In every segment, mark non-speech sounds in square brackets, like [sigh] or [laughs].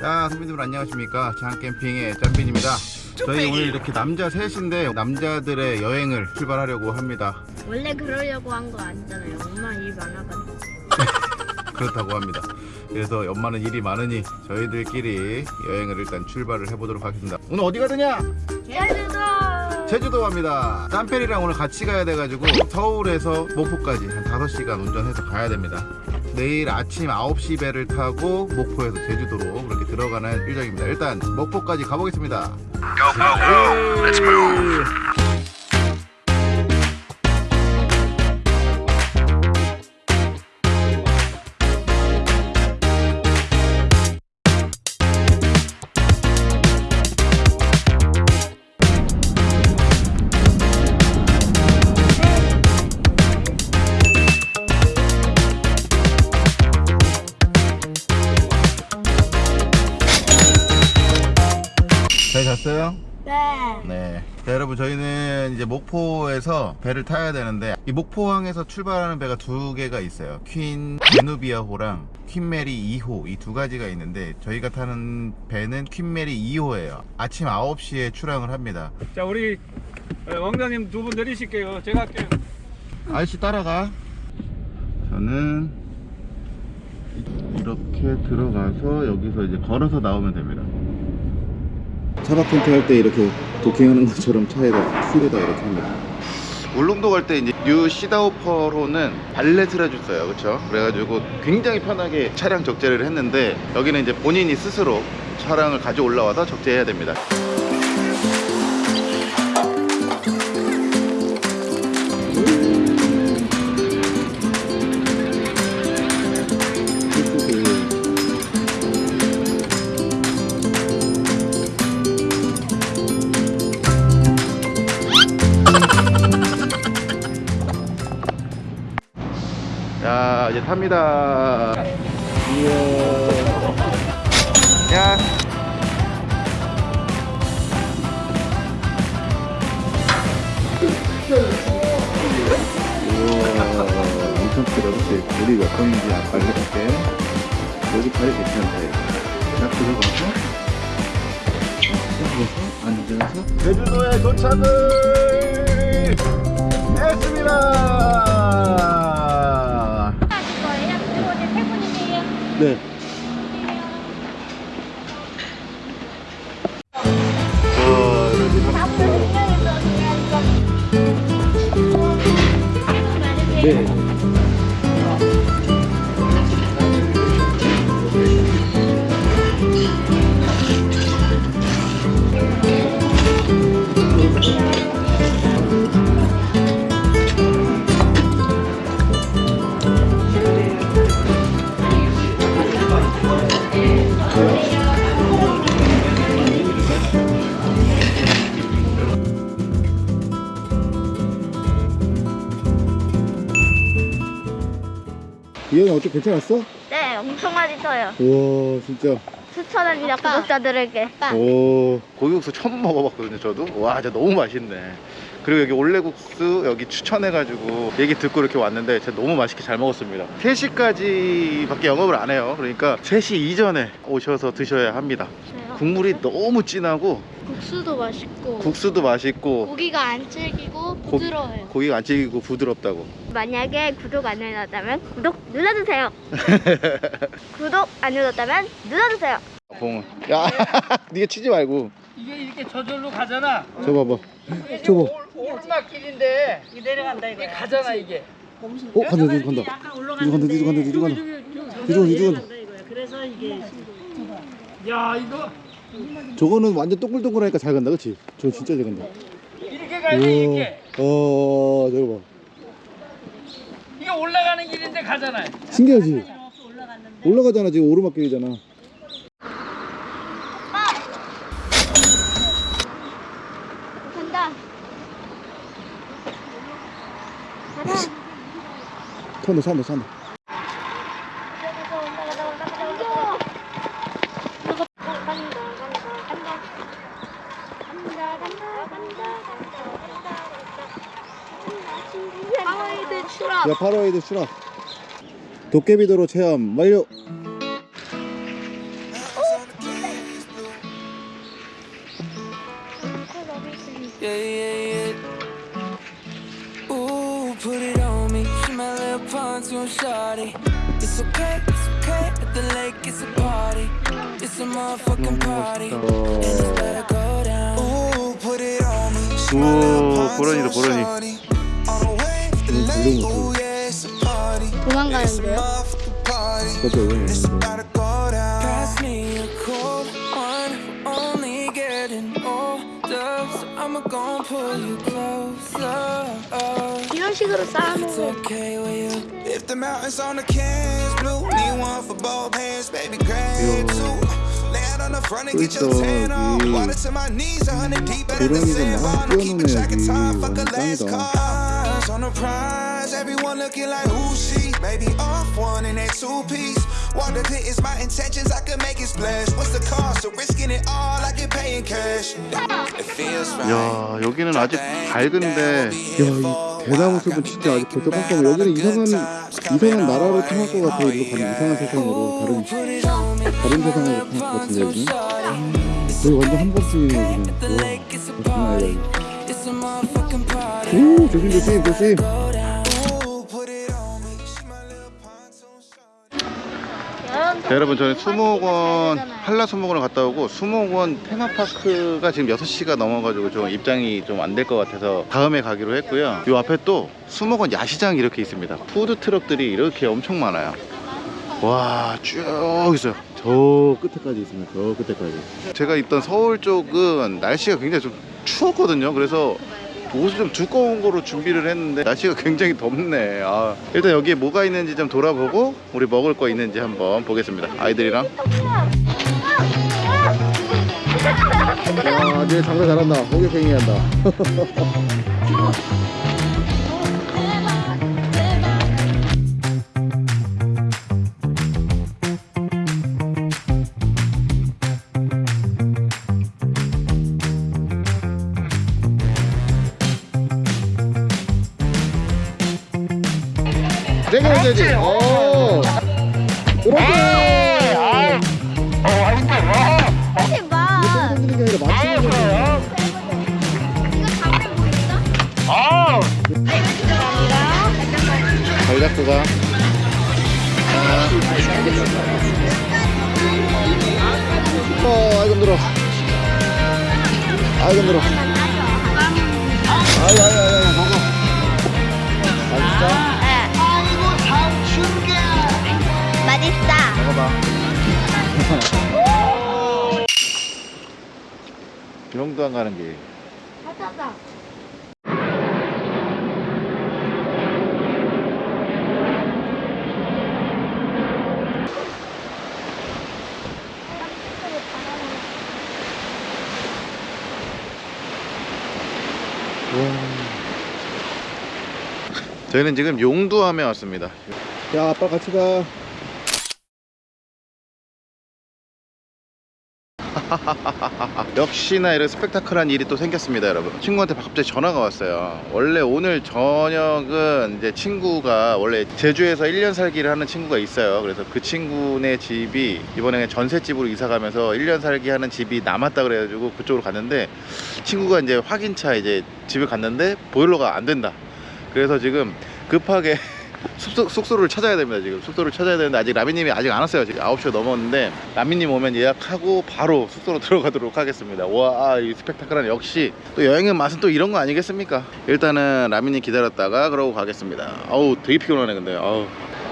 자 선배님들 안녕하십니까 장캠핑의 짬빈입니다 저희 오늘 이렇게 남자 셋인데 남자들의 여행을 출발하려고 합니다 원래 그러려고 한 거 아니잖아요. 엄마 일 많아가지고. [laughs] 그렇다고 합니다 그래서 엄마는 일이 많으니 저희들끼리 여행을 일단 출발을 해보도록 하겠습니다 오늘 어디 가느냐? 제주도. 제주도 갑니다 짬페리랑 오늘 같이 가야 돼가지고 서울에서 목포까지 한 5시간 운전해서 가야 됩니다 내일 아침 9시 배를 타고 목포에서 제주도로 그렇게 들어가는 일정입니다. 일단 목포까지 가보겠습니다. Go, go, go. 자, 여러분 저희는 이제 목포에서 배를 타야 되는데 이 목포항에서 출발하는 배가 두 개가 있어요. 퀸 제누비아호랑 퀸 메리 2호 이 두 가지가 있는데 저희가 타는 배는 퀸 메리 2호예요. 아침 9시에 출항을 합니다. 자 우리 어, 왕자님 두 분 내리실게요 제가 할게요 아저씨 따라가. 저는 이렇게 들어가서 여기서 이제 걸어서 나오면 됩니다. 차박 텐트 할 때 이렇게 도킹하는 것처럼 차에다 휠에다 이렇게 합니다. 울릉도 갈 때 이제 뉴씨다오펄호는 valet을 해줬어요, 그렇죠? 그래가지고 굉장히 편하게 차량 적재를 했는데 여기는 이제 본인이 스스로 차량을 가져 올라와서 적재해야 됩니다. 이제 탑니다. 이야. 야 우와 엄청 크다 그치 우리 몇 번인지 알려줄게. 여기 자리 괜찮대. 딱 들어가서 들어가서 앉아서 제주도에 도착을 했습니다 거예요? 그리고 이제 세 분이세요? 네. 어, 이렇게 네. 이현이 어때 괜찮았어? 네, 엄청 맛있어요. 우와 진짜. 추천합니다, 구독자들에게. 오. 고기국수 처음 먹어봤거든요 저도. 와 진짜 너무 맛있네. 그리고 여기 올레국수 여기 추천해가지고 얘기 듣고 이렇게 왔는데 진짜 너무 맛있게 잘 먹었습니다. 3시까지 밖에 영업을 안 해요. 그러니까 3시 이전에 오셔서 드셔야 합니다 국물이 너무 진하고 국수도 맛있고 국수도 맛있고 고기가 안 질기고 고- 부드러워요. 고 기가 안 찌기고 부드럽다고. 만약에 구독 안 해놨다면 구독 눌러주세요. [laughs] 구독 안 눌렀다면 눌러주세요. 봉은 야 [laughs] 니가 치지 말고. 이게 이렇게 저절로 가잖아. 저 봐봐. 저거 오르막길인데 이게 내려간다 이거 가잖아 이게. 어 간다 누구 간다. 누구 간다 누구 간다 누구 간다. 누구 누구 간다 야 이거 저거는 완전 동글동글하니까 잘 간다 그치? 저 진짜 잘 간다 이렇게 가야 돼 이렇게 어 저거 봐 이게 올라가는 길인데 가잖아 신기하지? 올라가잖아 지금 오르막길이잖아 간다. 가자. 산다 산다 산다 하와이드 파로에이드 추락 도깨비도로 체험 완료 the mountains on the cans blue, need one for both hands, baby, grab two. Land on the front and get your 그렇죠, tan on. 여기. Water to my knees, a hundred deep better than 고라니가 막 sand. Keeping track of 뛰어노네 time, 여기 fuck a last 짱이다 cars on the prize. Everyone looking like who she? Maybe off one in that two piece. Water pit is my intentions, I could make it splash. What's the cost of risking it all? I get paying cash. It feels right. 야 여기는 아직 밝은데 야이 대나무 숲은 진짜 아직 벌써 깜깜해 여기는 이상한 이상한 나라로 통할 것 같아 이거 가는 이상한 세상으로 다른 다른 세상으로 통할 것 같은데 여기 여기 완전 한 번쯤이네 그냥 와 장난 party. 오 조심 조심 조심 자, 여러분 저는 수목원 한라 수목원을 갔다 오고 수목원 테마파크가 지금 6시가 넘어가지고 좀 입장이 좀 안 될 것 같아서 다음에 가기로 했고요. 요 앞에 또 수목원 야시장이 이렇게 있습니다. 푸드 트럭들이 이렇게 엄청 많아요. 와 쭉 있어요. 저 끝에까지 있습니다. 저 끝에까지. 제가 있던 서울 쪽은 날씨가 굉장히 좀 추웠거든요. 그래서 옷을 좀 두꺼운 거로 준비를 했는데 날씨가 굉장히 덥네 아, 일단 여기에 뭐가 있는지 좀 돌아보고 우리 먹을 거 있는지 한번 보겠습니다 아이들이랑 야, 쟤 장사 잘한다. 호객행위 한다. [laughs] 병도안 가는 길. 찾아봐. 저희는 지금 용두암에 왔습니다. 야, 아빠 같이 가. [laughs] 역시나 이런 스펙타클한 일이 또 생겼습니다, 여러분. 친구한테 갑자기 전화가 왔어요. 원래 오늘 저녁은 이제 친구가 원래 제주에서 1년 살기를 하는 친구가 있어요. 그래서 그 친구네 집이 이번에 전셋집으로 이사 가면서 1년 살기 하는 집이 남았다 그래가지고 그쪽으로 갔는데 친구가 이제 확인차 이제 집에 갔는데 보일러가 안 된다. 그래서 지금 급하게 [laughs] 숙소, 숙소 를 찾아야 됩니다 지금. 숙소를 찾아야 되는데 아직 라미님이 아직 안 왔어요. 지금 9시가 넘었는데 라미님 오면 예약하고 바로 숙소로 [laughs] 들어가도록 하겠습니다. 와이 스펙타클한 역시 또 여행의 맛은 또 이런 거 아니겠습니까? 일단은 라미님 기다렸다가 그러고 가겠습니다. 아우 되게 피곤하네 근데. 아우.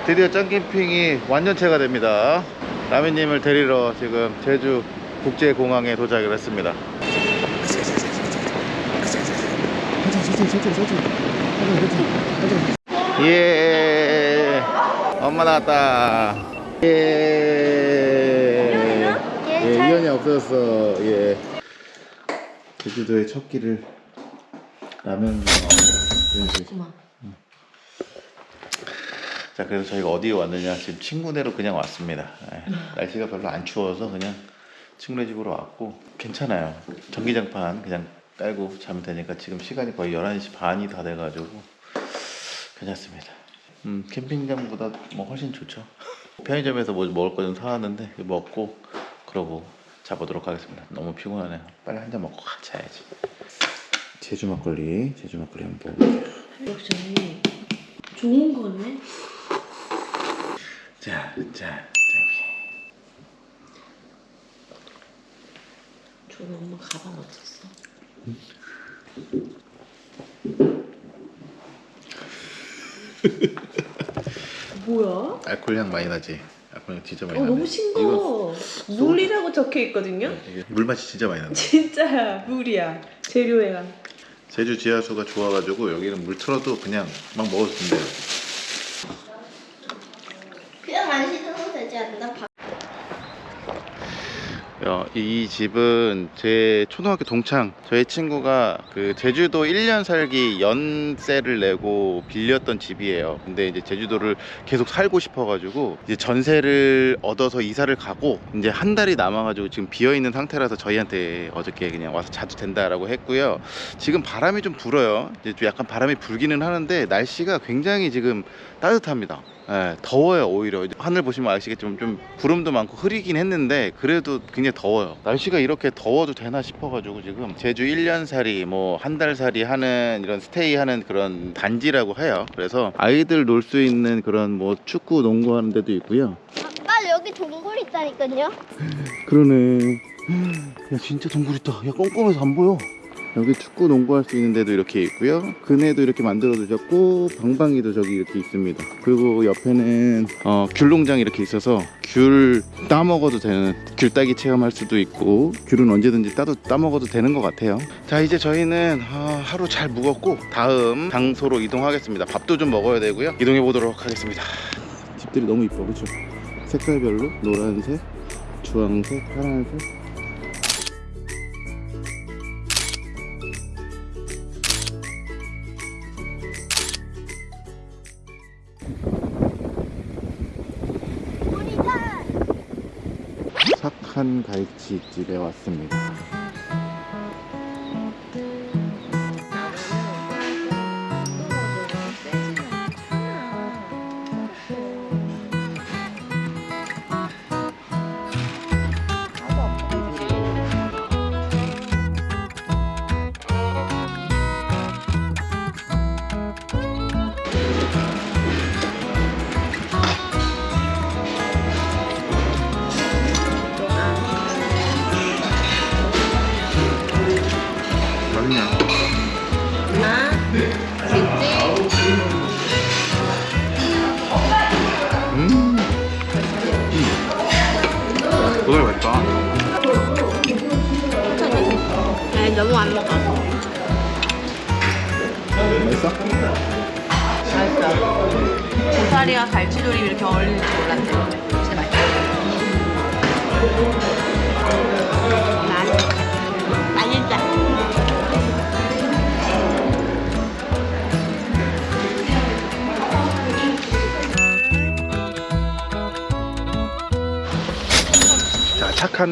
드디어 짱캠핑이 완전체가 됩니다. 라미님을 데리러 지금 제주 국제공항에 도착을 했습니다 예. 엄마 나왔다. 예, 예 이현이 없어졌어. 예. 제주도의 첫 끼를 라면 자 그래서 저희가 어디에 왔느냐? 지금 친구네로 그냥 왔습니다. 예, 날씨가 별로 안 추워서 그냥 친구네 집으로 왔고 괜찮아요. 전기장판 그냥 깔고 자면 되니까 지금 시간이 거의 11시 반이 다 돼가지고 괜찮습니다. 음, 캠핑장보다 뭐 훨씬 좋죠. 편의점에서 뭐 먹을 거 좀 사왔는데 먹고 그러고 자보도록 하겠습니다. 너무 피곤하네요. 빨리 한 잔 먹고 가 자야지. 제주 막걸리, 제주 막걸리 한번 먹어볼게요. 역시 좋은 거네. 자, 자, 저기 엄마 가방 어딨어? 뭐야? 알코올 향 많이 나지. 알코올 향 진짜 많이 어 나네. 너무 싱거워. 물이라고 적혀 있거든요. 이거, 이게 물맛이 진짜 많이 난다. 진짜야 물이야. 재료야. 제주 지하수가 좋아가지고 여기는 물 틀어도 그냥 막 먹어도 된대요. 그냥 안 씻어도 되지 않나? 밥- 야, 이 집은 제 초등학교 동창 저희 친구가 그 제주도 1년 살기 연세를 내고 빌렸던 집이에요. 근데 이제 제주도를 계속 살고 싶어 가지고 이제 전세를 얻어서 이사를 가고 이제 한 달이 남아 가지고 지금 비어 있는 상태라서 저희한테 어저께 그냥 와서 자도 된다라고 했고요. 지금 바람이 좀 불어요. 이제 좀 약간 바람이 불기는 하는데 날씨가 굉장히 지금 따뜻합니다 예, 더워요 오히려. 하늘 보시면 아시겠지만 좀 구름도 많고 흐리긴 했는데 그래도 굉장히 더워요. 날씨가 이렇게 더워도 되나 싶어가지고 지금 제주 1년살이 뭐 한 달살이 하는 이런 스테이 하는 그런 단지라고 해요. 그래서 아이들 놀 수 있는 그런 뭐 축구 농구 하는 데도 있고요. 아까 여기 동굴 있다니까요. 그러네. 야 진짜 동굴 있다. 야 꼼꼼해서 안 보여 여기 축구 농구할 수 있는 데도 이렇게 있고요. 그네도 이렇게 만들어 두셨고 방방이도 저기 이렇게 있습니다. 그리고 옆에는 어, 귤 농장이 이렇게 있어서 귤 따먹어도 되는 귤 따기 체험할 수도 있고 귤은 언제든지 따도 따먹어도 되는 것 같아요. 자 이제 저희는 어, 하루 잘 묵었고 다음 장소로 이동하겠습니다. 밥도 좀 먹어야 되고요. 이동해 보도록 하겠습니다. 집들이 너무 이뻐 그쵸? 색깔별로 노란색 주황색 파란색 착한 갈치집에 왔습니다.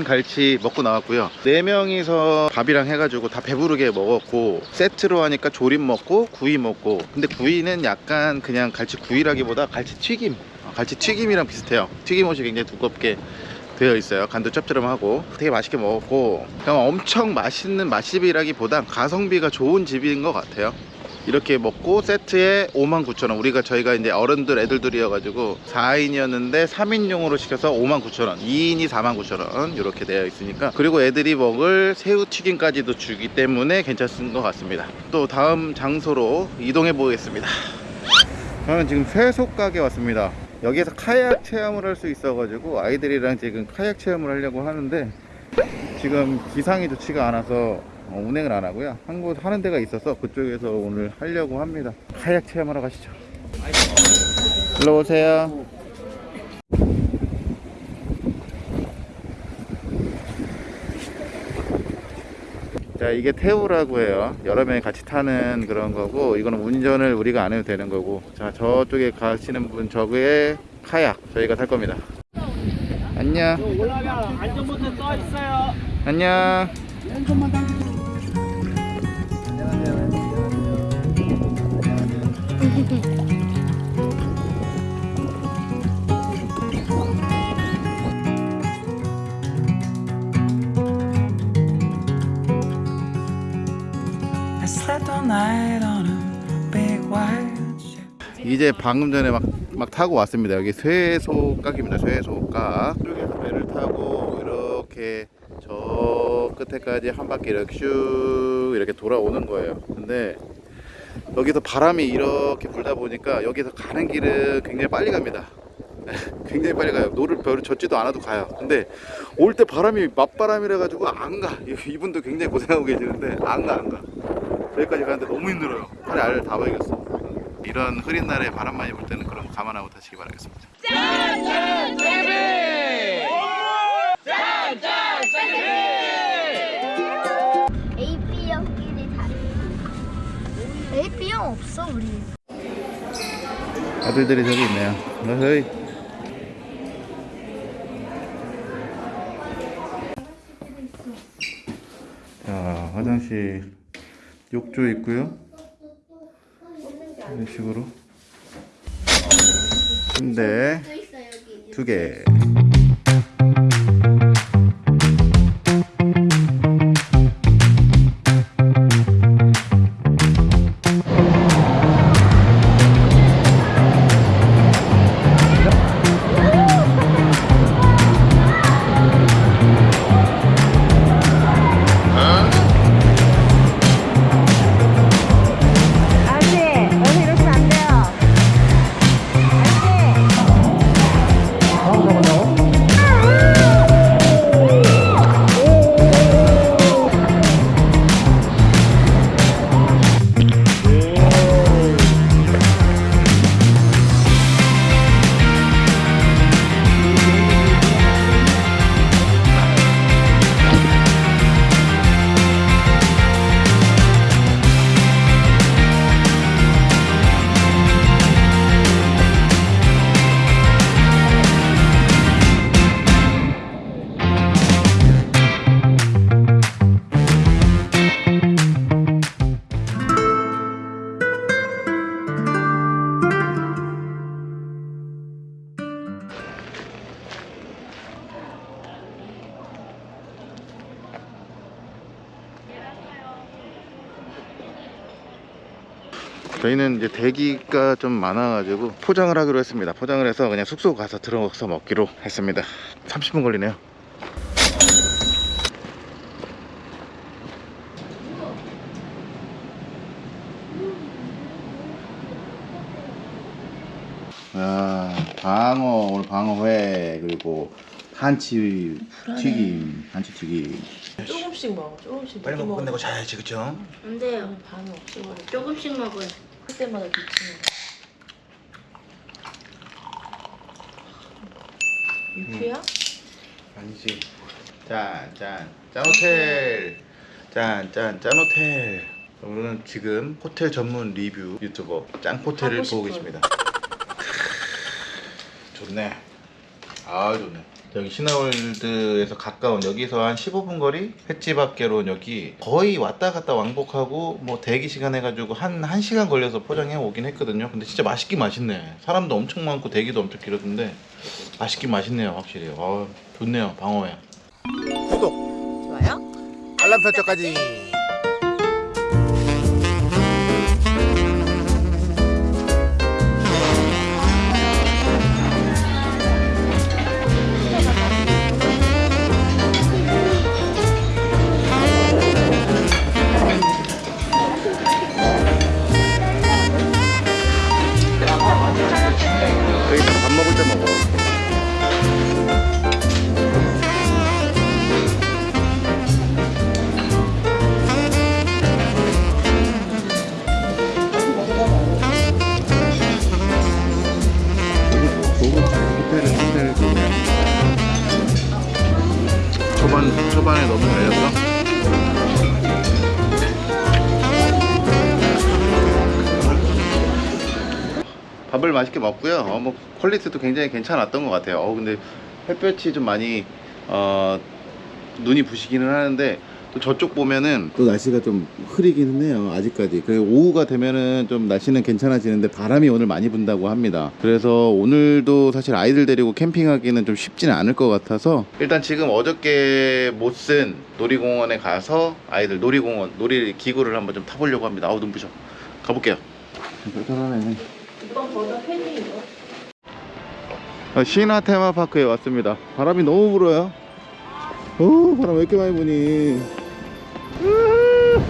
갈치 먹고 나왔고요. 네 명이서 밥이랑 해가지고 다 배부르게 먹었고 세트로 하니까 조림 먹고 구이 먹고. 근데 구이는 약간 그냥 갈치 구이라기보다 갈치 튀김. 어, 갈치 튀김이랑 비슷해요. 튀김옷이 굉장히 두껍게 되어 있어요. 간도 짭짤하고 되게 맛있게 먹었고 그냥 엄청 맛있는 맛집이라기보단 가성비가 좋은 집인 것 같아요. 이렇게 먹고 세트에 59,000원. 우리가 저희가 이제 어른들 애들들이어가지고 4인이었는데 3인용으로 시켜서 59,000원. 2인이 49,000원. 이렇게 되어 있으니까. 그리고 애들이 먹을 새우튀김까지도 주기 때문에 괜찮은 것 같습니다. 또 다음 장소로 이동해 보겠습니다. 저는 지금 쇠속 가게 왔습니다. 여기에서 카약 체험을 할 수 있어 가지고 아이들이랑 지금 카약 체험을 하려고 하는데 지금 기상이 좋지가 않아서 어, 운행을 안 하고요. 한 곳 하는 데가 있어서 그쪽에서 오늘 하려고 합니다. 카약 체험하러 가시죠. 일로 오세요. 자 이게 태우라고 해요 여러 명이 같이 타는 그런 거고 이거는 운전을 우리가 안 해도 되는 거고 자 저쪽에 가시는 분 저거에 카약 저희가 탈 겁니다 안녕 올라가 안전모터 떠 있어요. 안녕 이제 방금 전에 막, 막 타고 왔습니다. 여기 쇠소깍입니다. 쇠소깍. 이쪽에서 배를 타고 이렇게 저 끝에까지 한 바퀴 이렇게 슉 이렇게 돌아오는 거예요. 근데 여기서 바람이 이렇게 불다 보니까 여기서 가는 길은 굉장히 빨리 갑니다. 굉장히 빨리 가요. 노를 별로 젓지도 않아도 가요. 근데 올 때 바람이 맞바람이라 가지고 안 가. 이분도 굉장히 고생하고 계시는데 안 가, 안 가. 여기까지 가는데 너무 힘들어요. 팔에 알을 다 박였어. 이런 흐린 날에 바람 많이 불 때는 거 감안하고 타시기 바라겠습니다. A, 아들들이 저기 있네요. 어허이. 자, 화장실 욕조 있고요. 이런 식으로. 침대 또 있어 여기. 두 개. 저희는 이제 대기가 좀 많아가지고 포장을 하기로 했습니다. 포장을 해서 그냥 숙소 가서 들어가서 먹기로 했습니다. 30분 걸리네요. 아, 방어 오늘 방어회 그리고 한치 튀김, 한치 튀김. 조금씩 먹어. 조금씩 빨리 먹고 끝내고 자야지, 그쵸? 안 돼요. 반은 없이 먹어. 조금씩 먹어요. 그때마다 기침해. 유쾌야? 아니지. 짠, 짠, 짠 호텔. 짠, 짠, 짠 호텔. 오늘은 지금 호텔 전문 리뷰 유튜버 짠 호텔을 하고 보고. 계십니다. [laughs] 좋네. 아, 좋네. 여기 신화월드에서 가까운 여기서 한 15분 거리 횟집 앞계로 여기 거의 왔다 갔다 왕복하고 뭐 대기 시간 해가지고 한 1시간 걸려서 포장해 오긴 했거든요. 근데 진짜 맛있긴 맛있네. 사람도 엄청 많고 대기도 엄청 길었는데 맛있긴 맛있네요 확실히. 아 좋네요 방어회 구독. 좋아요? 알람 설정까지 맛있게 먹고요. 어, 뭐 quality도 굉장히 괜찮았던 것 같아요. 어, 근데 햇볕이 좀 많이 어, 눈이 부시기는 하는데 또 저쪽 보면은 또 날씨가 좀 흐리긴 해요 아직까지. 그 오후가 되면은 좀 날씨는 괜찮아지는데 바람이 오늘 많이 분다고 합니다. 그래서 오늘도 사실 아이들 데리고 캠핑하기는 좀 쉽지는 않을 것 같아서 일단 지금 어저께 못 쓴 놀이공원에 가서 아이들 놀이공원 놀이기구를 한번 좀 타보려고 합니다. 아우 눈부셔. 가볼게요. 불편하네 어, 신화 테마파크에 왔습니다. 바람이 너무 불어요. 오, 바람 왜 이렇게 많이 부니? 으,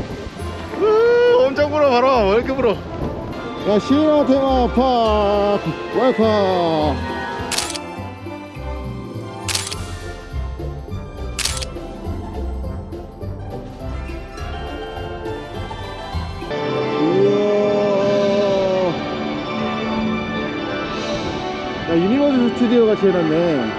으, 엄청 불어, 바람. 왜 이렇게 불어? 야, 신화 테마파크. 우 스튜디오 같이 해놨네.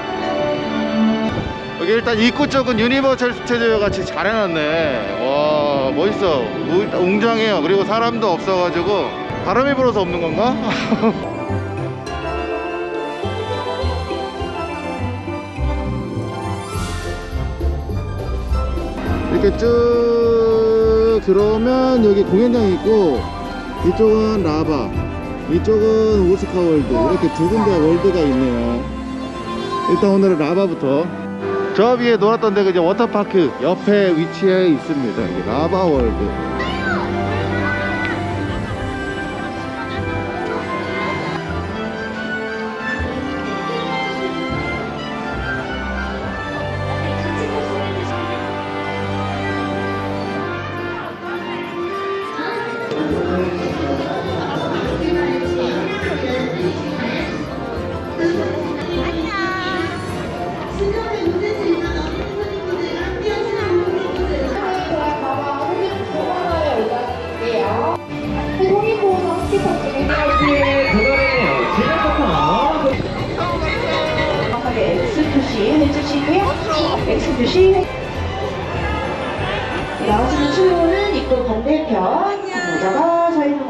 여기 일단 입구 쪽은 유니버설 스튜디오 같이 잘 해놨네. 와, 멋있어. 우- 웅장해요. 그리고 사람도 없어가지고 바람이 불어서 없는 건가? [laughs] 이렇게 쭉 들어오면 여기 공연장이 있고 이쪽은 라바 이쪽은 오스카 월드. 이렇게 두 군데 world가 있네요. 일단 오늘은 라바부터. 저 위에 놀았던 데가 이제 워터파크 옆에 위치해 있습니다. 이게 라바 월드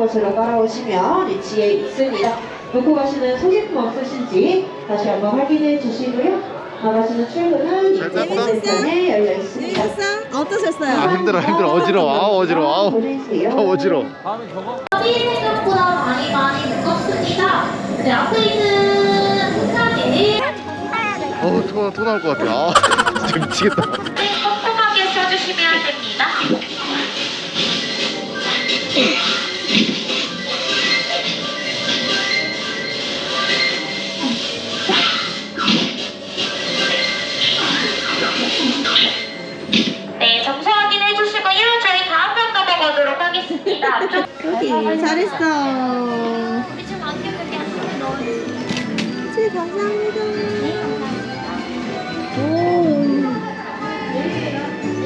모자가 서 있는 곳으로 따라오시면 위치에 있습니다. 놓고 가시는 소지품 없으신지 다시 한번 확인해 주시고요. 나가시는 출구는 입구 잘 땄어? 반대편에 열려 있습니다. 어떠셨어요? 아 힘들어 힘들어 어지러워 아우 어지러워. 아, 어지러워 생각보다 많이 많이 무겁습니다. 네, 앞에 있는 사진이 어우 토, 토 나올 것 같아 아 [laughs] 진짜 미치겠다 여기 잘했어. 우리 좀 안경 여기 안쪽에 넣어주세요. 네, 감사합니다. 오,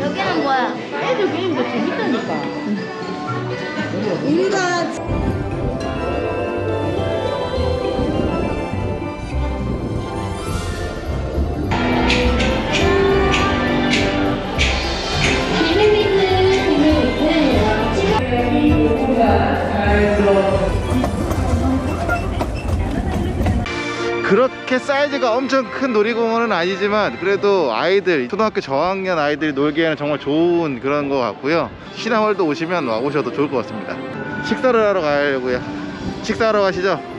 여기는 뭐야? 우리가 그렇게 사이즈가 엄청 큰 놀이공원은 아니지만 그래도 아이들 초등학교 저학년 아이들이 놀기에는 정말 좋은 그런 것 같고요. 신화월드 오시면 와 오셔도 좋을 것 같습니다. 식사를 하러 가려고요. 식사하러 가시죠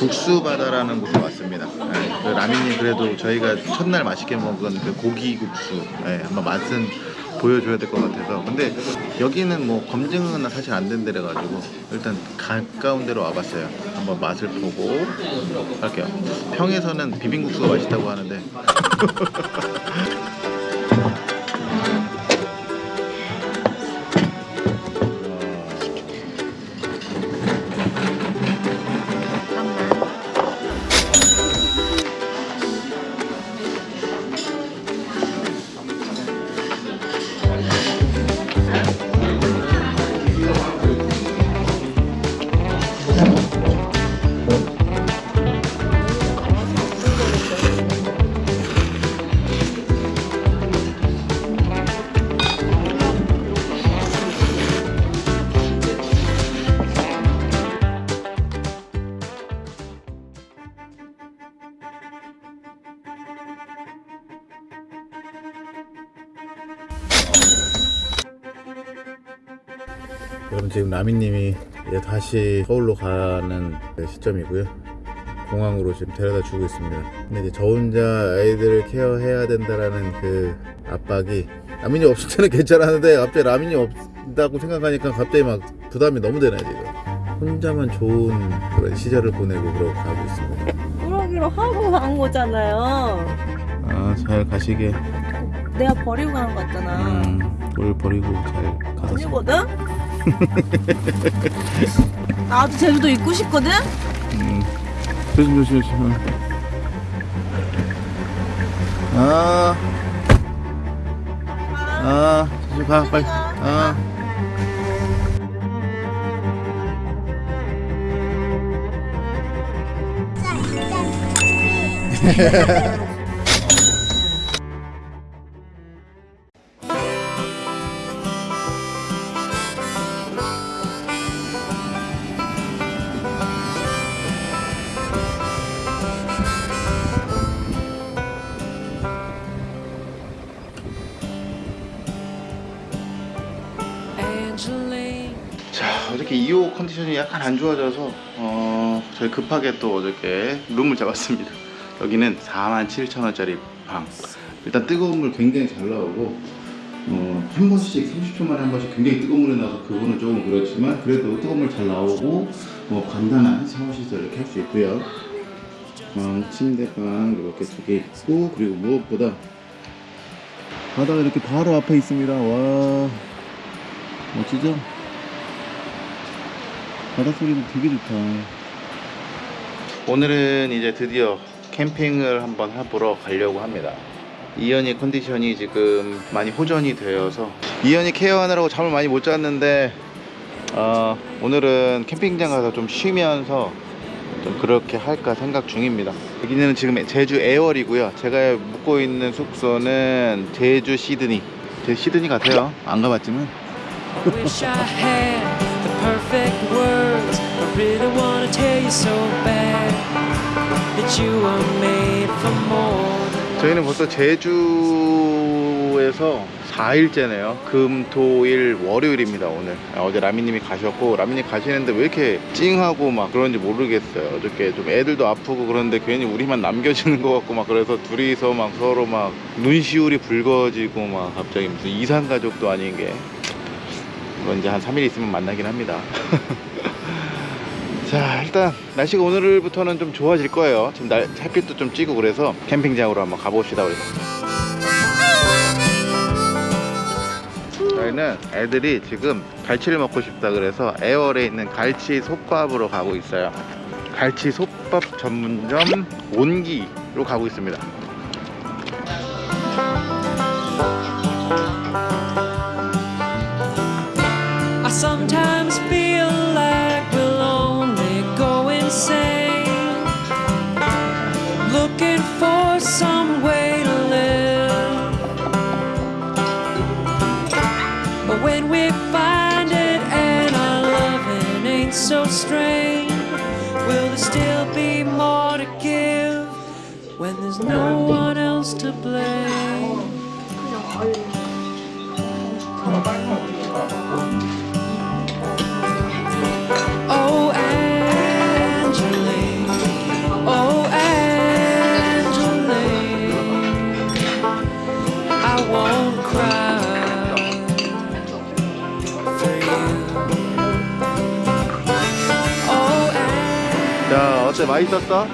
국수바다라는 곳에 왔습니다. 네, 그 라미님 그래도 저희가 첫날 맛있게 먹은 그 고기 국수 네, 한번 맛은 보여줘야 될 것 같아서 근데 여기는 뭐 검증은 사실 안 된 데라 가지고 일단 가까운 데로 와봤어요. 한번 맛을 보고 할게요. 평에서는 비빔국수가 맛있다고 하는데 [laughs] 지금 라미님이 이제 다시 서울로 가는 시점이고요. 공항으로 지금 데려다 주고 있습니다. 근데 이제 저 혼자 아이들을 케어해야 된다라는 그 압박이 라민이 없을 때는 [laughs] 괜찮았는데 갑자기 라민이 없다고 생각하니까 갑자기 막 부담이 너무 되네 지금. 혼자만 좋은 그런 시절을 보내고 그러고 가고 있습니다. 그러기로 하고 간 거잖아요. 아 잘 가시게. 내가 버리고 간 거잖아. 음, 뭘 버리고 잘 가서. 아니거든? 나도 제주도 있고 싶거든? 음, 조심 조심 조심. 아, 아, 조심 가 빨리. 아. 어저께 2호 컨디션이 약간 안 좋아져서 어, 저희 급하게 또 어저께 룸을 잡았습니다. 여기는 47,000원짜리 방. 일단 뜨거운 물 굉장히 잘 나오고 어, 한 번씩 30초 만에 한 번씩 굉장히 뜨거운 물이 나와서 그거는 조금 그렇지만 그래도 뜨거운 물 잘 나오고 뭐 간단한 샤워 시설 이렇게 할 수 있고요. 방, 침대방 이렇게 두 개 있고 그리고 무엇보다 바다가 이렇게 바로 앞에 있습니다. 와 멋지죠? 바다 소리도 되게 좋다. 오늘은 이제 드디어 캠핑을 한번 해보러 가려고 합니다. 이현이 컨디션이 지금 많이 호전이 되어서 이현이 케어하느라고 잠을 많이 못 잤는데 어, 오늘은 캠핑장 가서 좀 쉬면서 좀 그렇게 할까 생각 중입니다. 여기는 지금 제주 애월이고요. 제가 묵고 있는 숙소는 제주 시드니. 제 시드니 같아요. 안 가봤지만 so bad that you are made for more. 저희는 벌써 제주에서 4일째네요. 금, 토, 일, 월요일입니다, 오늘. 아, 어제 라미님이 가셨고, 라미님 가시는데 왜 이렇게 찡하고 막 그런지 모르겠어요. 어저께 좀 애들도 아프고 그런데 괜히 우리만 남겨지는 것 같고 막 그래서 둘이서 막 서로 막 눈시울이 붉어지고 막 갑자기 무슨 이상가족도 아닌 게. 그건 이제 한 3일 있으면 만나긴 합니다. [laughs] 자 일단 날씨가 오늘부터는 좀 좋아질 거예요. 지금 날 햇빛도 좀 찌고 그래서 캠핑장으로 한번 가봅시다 우리. 저희는 애들이 지금 갈치를 먹고 싶다 그래서 애월에 있는 갈치 솥밥으로 가고 있어요. 갈치 솥밥 전문점 온기로 가고 있습니다 있었어?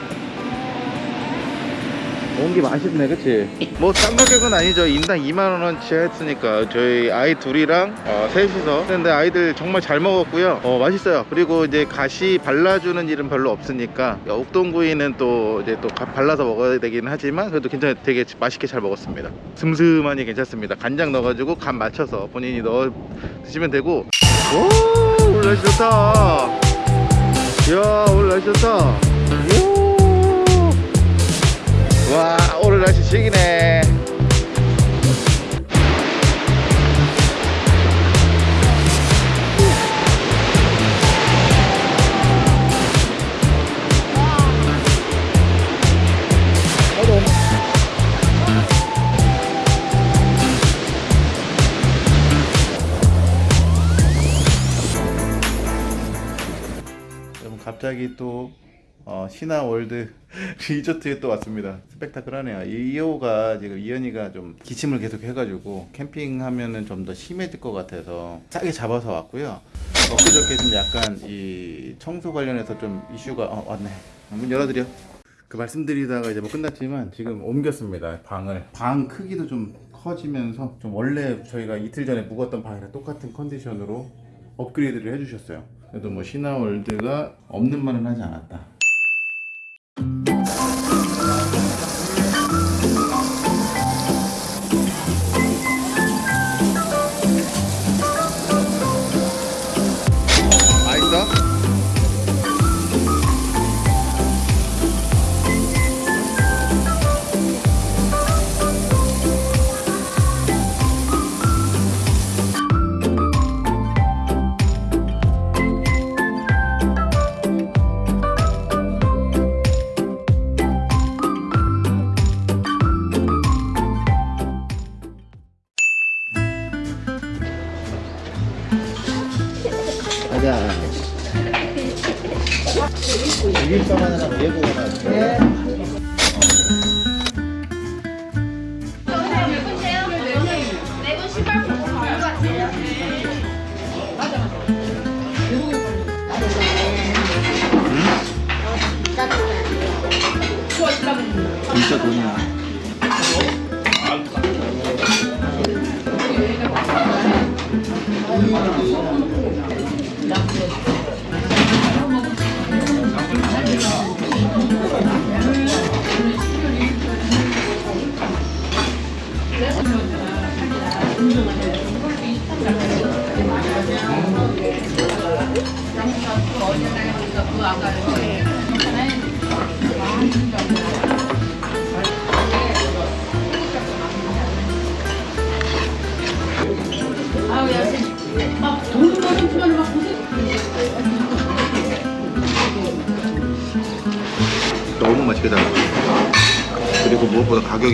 온기 맛있네 그치? 뭐싼 가격은 아니죠. 인당 2만원어치 했으니까. 저희 아이 둘이랑 어, 셋이서. 근데 아이들 정말 잘 먹었고요. 어, 맛있어요. 그리고 이제 가시 발라주는 일은 별로 없으니까. 옥동구이는 또 이제 또 가- 발라서 먹어야 되긴 하지만 그래도 괜찮 되게 맛있게 잘 먹었습니다. 슴슴하니 괜찮습니다. 간장 넣어가지고 간 맞춰서 본인이 넣어 드시면 되고. 오 오늘 날씨 좋다. 이야 오늘 날씨 좋다 8시식이네. 갑자기 또 어, 신화월드 [laughs] 리조트에 또 왔습니다. 스펙타클하네요. 이호가 지금 이현이가 좀 기침을 계속 해가지고 캠핑하면은 좀 더 심해질 것 같아서 싸게 잡아서 왔고요. 엊그저께 좀 약간 이 청소 관련해서 좀 이슈가 어, 왔네. 문 열어드려. 그 말씀드리다가 이제 뭐 끝났지만 지금 옮겼습니다 방을 방 크기도 좀 커지면서 좀 원래 저희가 이틀 전에 묵었던 방이랑 똑같은 컨디션으로 업그레이드를 해주셨어요 그래도 뭐 신화월드가 없는 말은 하지 않았다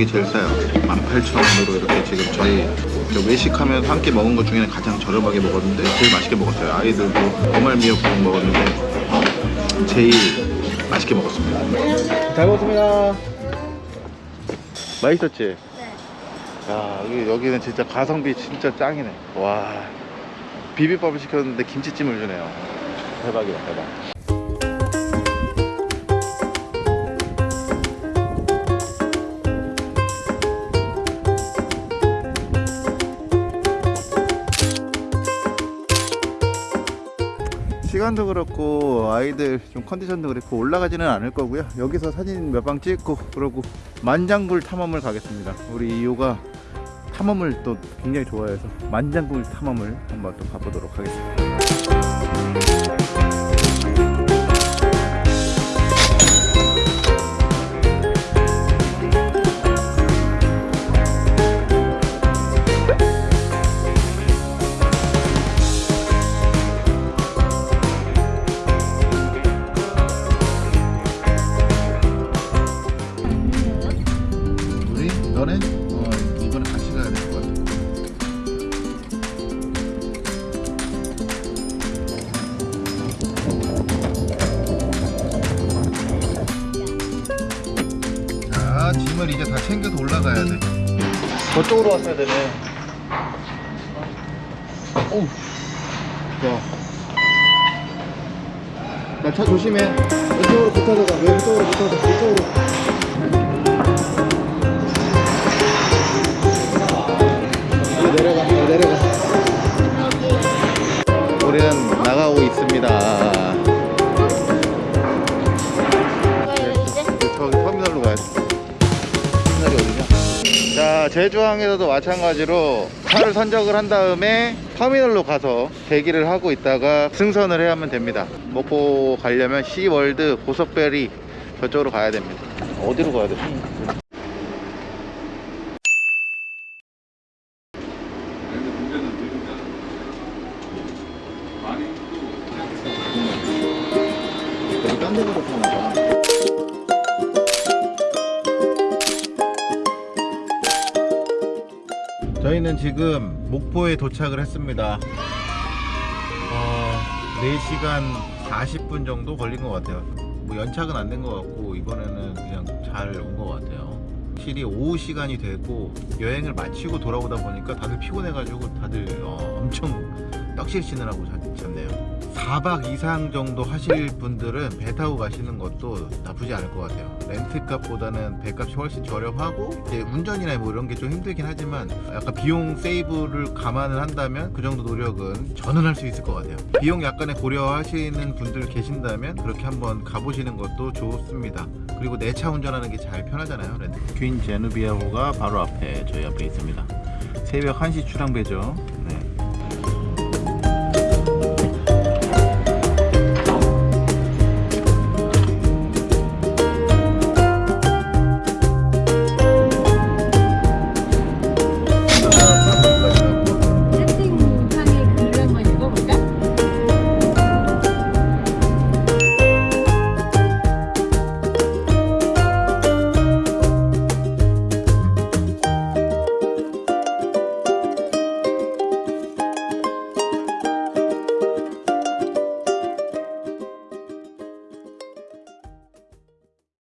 가격이 제일 싸요. 18,000원으로 이렇게 지금 저희 저 외식하면 한 끼 먹은 것 중에는 가장 저렴하게 먹었는데 제일 맛있게 먹었어요. 아이들도 오말 미역국 먹었는데 제일 맛있게 먹었습니다. 잘 먹었습니다. 맛있었지? 네. 야, 여기, 여기는 진짜 가성비 진짜 짱이네. 와. 비빔밥을 시켰는데 김치찜을 주네요. 대박이다, 대박. 시간도 그렇고 아이들 좀 컨디션도 그렇고 올라가지는 않을 거고요. 여기서 사진 몇 방 찍고 그러고 만장굴 탐험을 가겠습니다. 우리 이호가 탐험을 또 굉장히 좋아해서 만장굴 탐험을 한번 또 가보도록 하겠습니다 되네 오우. 야차 조심해. 이쪽으로 붙어서 가. 왼쪽으로 붙어서 이쪽으로. 내려가. 내려가. 우리는 나가고 있습니다 제주항에서도 마찬가지로 차를 선적을 한 다음에 터미널로 가서 대기를 하고 있다가 승선을 해야 하면 됩니다 먹고 가려면 시월드 보석베리 저쪽으로 가야 됩니다 어디로 가야 돼? 여 지금 목포에 도착을 했습니다. 어, 4시간 40분 정도 걸린 것 같아요. 뭐 연착은 안 된 것 같고 이번에는 그냥 잘 온 것 같아요. 확실히 오후 시간이 되고 여행을 마치고 돌아오다 보니까 다들 피곤해가지고 다들 어, 엄청 떡실 치느라고 잤- 잤네요. 4박 이상 정도 하실 분들은 배 타고 가시는 것도 나쁘지 않을 것 같아요. 렌트값보다는 배값이 훨씬 저렴하고 이제 운전이나 뭐 이런 게 좀 힘들긴 하지만 약간 비용 세이브를 감안을 한다면 그 정도 노력은 저는 할 수 있을 것 같아요. 비용 약간의 고려하시는 분들 계신다면 그렇게 한번 가보시는 것도 좋습니다. 그리고 내 차 운전하는 게 잘 편하잖아요. 렌트. 퀸 제누비아호가 바로 앞에 저희 앞에 있습니다. 새벽 1시 출항배죠.